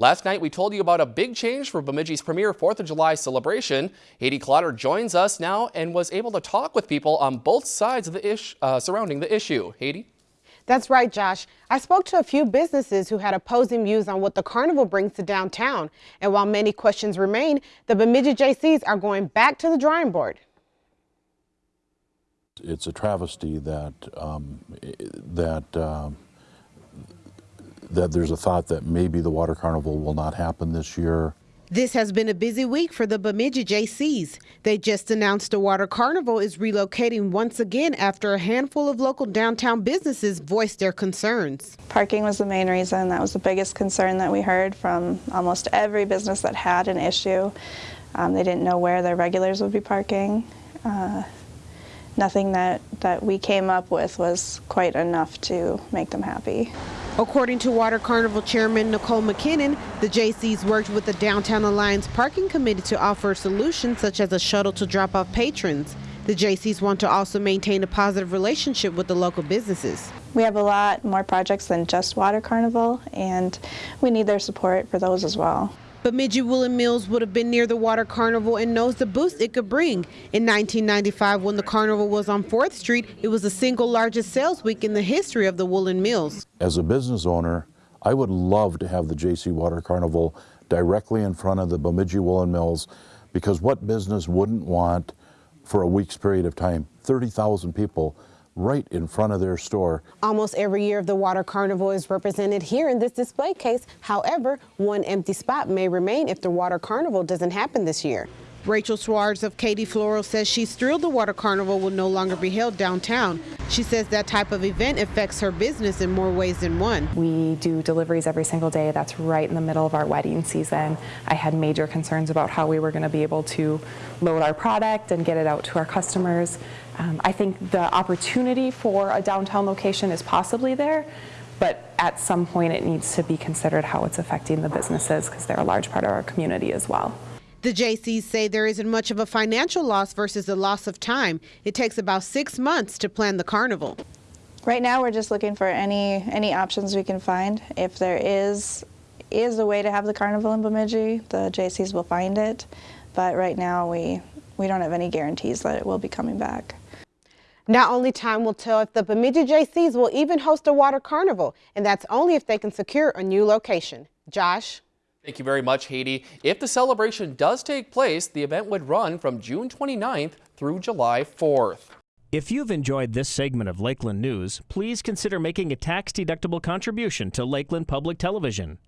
Last night, we told you about a big change for Bemidji's premier 4th of July celebration. Haiti Clotter joins us now and was able to talk with people on both sides of the ish, uh, surrounding the issue. Haiti? That's right, Josh. I spoke to a few businesses who had opposing views on what the carnival brings to downtown. And while many questions remain, the Bemidji Jaycees are going back to the drawing board. It's a travesty that um, that um, that there's a thought that maybe the water carnival will not happen this year. This has been a busy week for the Bemidji Jaycees. They just announced the Water Carnival is relocating once again after a handful of local downtown businesses voiced their concerns. Parking was the main reason. That was the biggest concern that we heard from almost every business that had an issue. Um, they didn't know where their regulars would be parking. Uh, nothing that, that we came up with was quite enough to make them happy. According to Water Carnival Chairman Nicole McKinnon, the Jaycees worked with the Downtown Alliance Parking Committee to offer solutions such as a shuttle to drop off patrons. The Jaycees want to also maintain a positive relationship with the local businesses. We have a lot more projects than just Water Carnival, and we need their support for those as well. Bemidji Woolen Mills would have been near the water carnival and knows the boost it could bring. In 1995, when the carnival was on 4th Street, it was the single largest sales week in the history of the Woolen Mills. As a business owner, I would love to have the Jaycee Water Carnival directly in front of the Bemidji Woolen Mills because what business wouldn't want for a week's period of time 30,000 people right in front of their store. Almost every year of the Water Carnival is represented here in this display case. However, one empty spot may remain if the Water Carnival doesn't happen this year. Rachel Suarez of Katie Floral says she's thrilled the Water Carnival will no longer be held downtown. She says that type of event affects her business in more ways than one. We do deliveries every single day. That's right in the middle of our wedding season. I had major concerns about how we were going to be able to load our product and get it out to our customers. Um, I think the opportunity for a downtown location is possibly there, but at some point it needs to be considered how it's affecting the businesses because they're a large part of our community as well. The Jaycees say there isn't much of a financial loss versus the loss of time. It takes about six months to plan the carnival. Right now we're just looking for any any options we can find. If there is is a way to have the carnival in Bemidji, the Jaycees will find it. But right now we we don't have any guarantees that it will be coming back. Not only time will tell if the Bemidji Jaycees will even host a water carnival, and that's only if they can secure a new location. Josh? Thank you very much, Haiti. If the celebration does take place, the event would run from June 29th through July 4th. If you've enjoyed this segment of Lakeland News, please consider making a tax-deductible contribution to Lakeland Public Television.